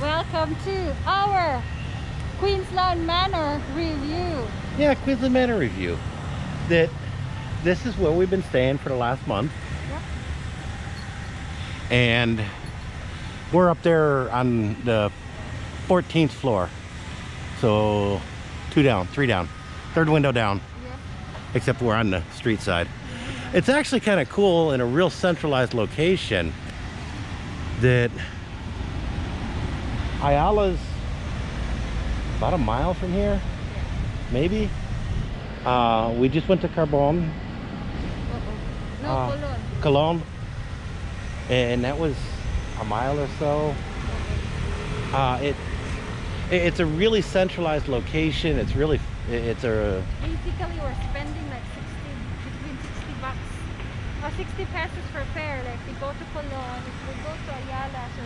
Welcome to our Queensland Manor review. Yeah, Queensland Manor review. That this is where we've been staying for the last month. Yep. And we're up there on the 14th floor. So two down, three down, third window down, Yep. except we're on the street side. It's actually kind of cool in a real centralized location that Ayala's about a mile from here, maybe. Uh, we just went to Carbon, Uh-oh. No, Uh, Colon. Cologne, and that was a mile or so. Uh, it, it- it's a really centralized location. It's really, it's a, Basically, we're spending like 60, between 60 bucks or 60 pesos for fare. Like we go to Colon, if we go to Ayala, so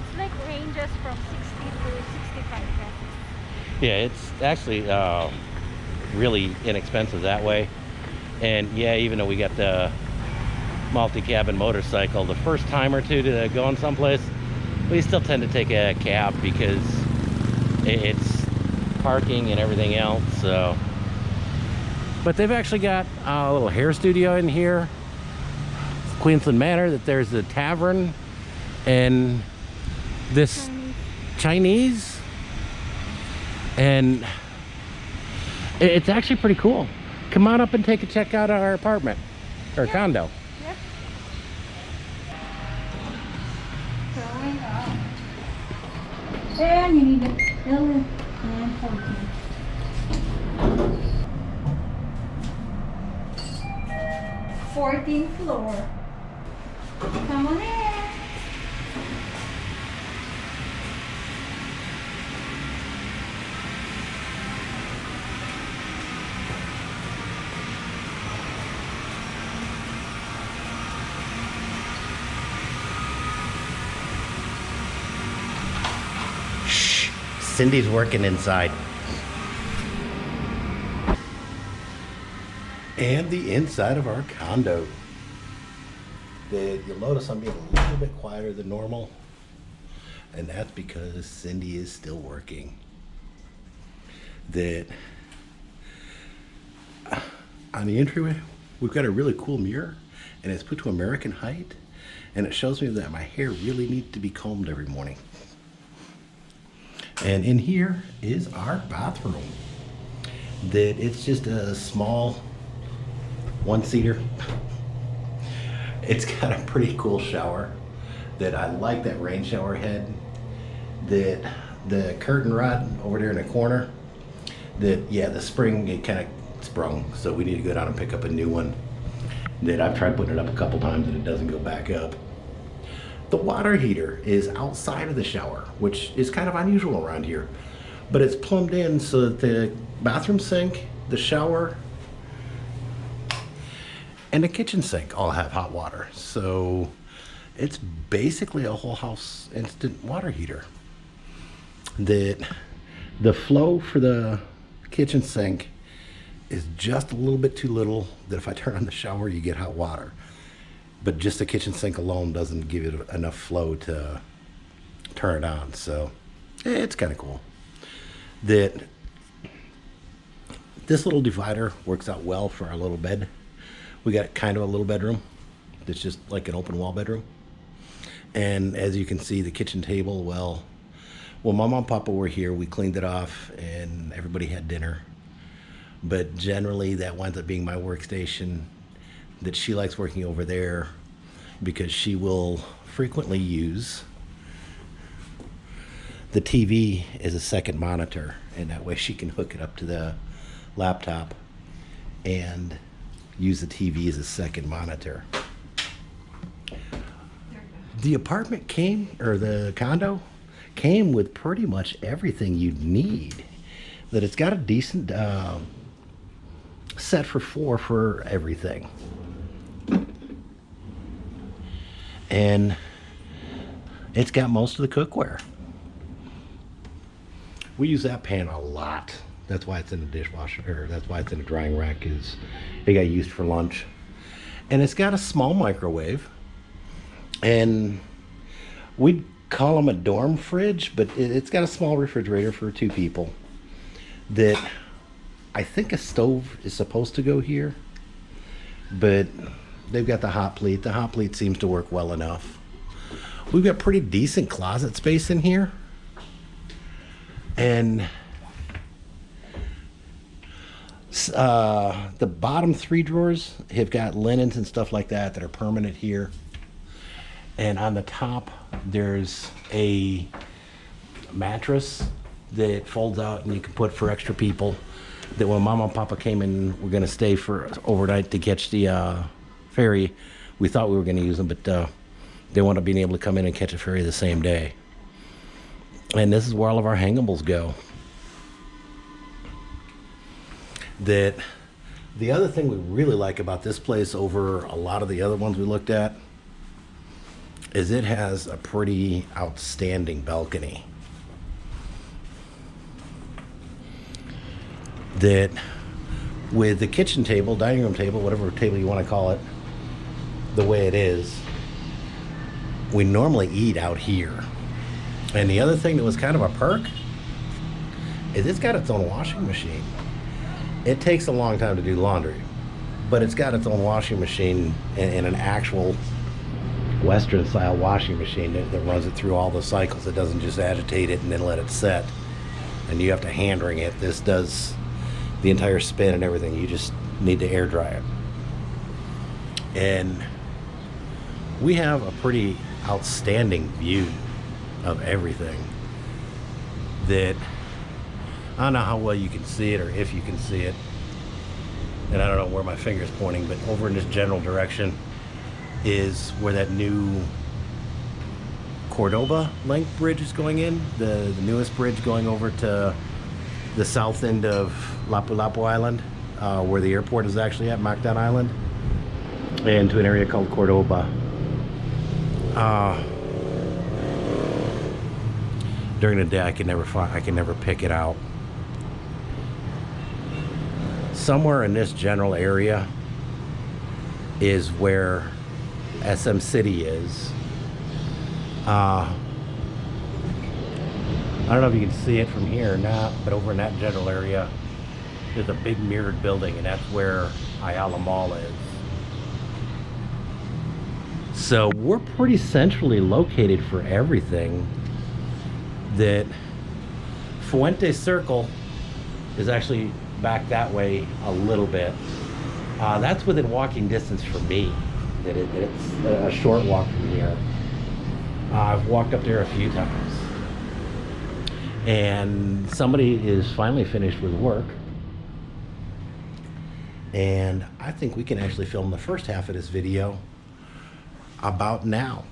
it's like ranges from 60 to 65 pesos. yeah, it's actually uh, really inexpensive that way. And yeah, even though we got the multi-cabin motorcycle, the first time or two to go in someplace, we still tend to take a cab because it's parking and everything else. So, but they've actually got a little hair studio in here, Queensland Manor. That there's a tavern and this Chinese. Chinese, and it's actually pretty cool. Come on up and take a check out of our apartment or Yeah. condo. Yep. Going up. And you need the 11 and 14. Fourteenth floor. Come on in. Cindy's working inside. And the inside of our condo. That you'll notice I'm being a little bit quieter than normal. And that's because Cindy is still working. That uh, on the entryway, we've got a really cool mirror and it's put to American height. And it shows me that my hair really needs to be combed every morning. And in here is our bathroom. That it's just a small one seater. It's got a pretty cool shower. That I like that rain shower head. That the curtain rod over there in the corner. That yeah, the spring it kind of sprung, so we need to go down and pick up a new one. That I've tried putting it up a couple times and it doesn't go back up. The water heater is outside of the shower, which is kind of unusual around here. But it's plumbed in so that the bathroom sink, the shower, and the kitchen sink all have hot water. So it's basically a whole house instant water heater. That the flow for the kitchen sink is just a little bit too little that if I turn on the shower, you get hot water but just the kitchen sink alone doesn't give it enough flow to turn it on. So eh, it's kind of cool that this little divider works out well for our little bed. We got kind of a little bedroom that's just like an open wall bedroom. And as you can see, the kitchen table, well, well, my mom and papa were here. We cleaned it off and everybody had dinner. But generally, that winds up being my workstation that she likes working over there because she will frequently use the TV as a second monitor, and that way she can hook it up to the laptop and use the TV as a second monitor. The apartment came, or the condo came with pretty much everything you'd need. That it's got a decent um, set for four for everything. And it's got most of the cookware. We use that pan a lot. That's why it's in the dishwasher, that's why it's in the drying rack, is it got used for lunch. And it's got a small microwave. And we'd call them a dorm fridge, but it's got a small refrigerator for two people. That I think a stove is supposed to go here, but they've got the hot plate. The hot plate seems to work well enough. We've got pretty decent closet space in here. And uh, the bottom three drawers have got linens and stuff like that that are permanent here. And on the top, there's a mattress that folds out and you can put for extra people. That when Mama and Papa came in, we're gonna stay for overnight to catch the uh, ferry. We thought we were gonna use them, but uh, they wound up being able to come in and catch a ferry the same day. And this is where all of our hangables go. That the other thing we really like about this place over a lot of the other ones we looked at is it has a pretty outstanding balcony. That with the kitchen table, dining room table, whatever table you want to call it, the way it is, we normally eat out here. And the other thing that was kind of a perk is it's got its own washing machine. It takes a long time to do laundry, but it's got its own washing machine and, and an actual Western style washing machine that, that runs it through all the cycles. It doesn't just agitate it and then let it set. And you have to hand wring it. This does the entire spin and everything. You just need to air dry it. And we have a pretty outstanding view of everything that I don't know how well you can see it or if you can see it. And I don't know where my finger's pointing, but over in this general direction is where that new Cordova link bridge is going in, the, the newest bridge going over to the south end of Lapu Lapu Island, uh, where the airport is actually at, Mactan Island, and to an area called Cordova. Uh, during the day, I can never find, I can never pick it out. Somewhere in this general area is where SM City is. Uh, I don't know if you can see it from here or not, but over in that general area, there's a big mirrored building, and that's where Ayala Mall is. So we're pretty centrally located for everything. That Fuente Circle is actually back that way a little bit. Uh, that's within walking distance for me. That, it, it's a short walk from here. Uh, I've walked up there a few times. And somebody is finally finished with work. And I think we can actually film the first half of this video about now.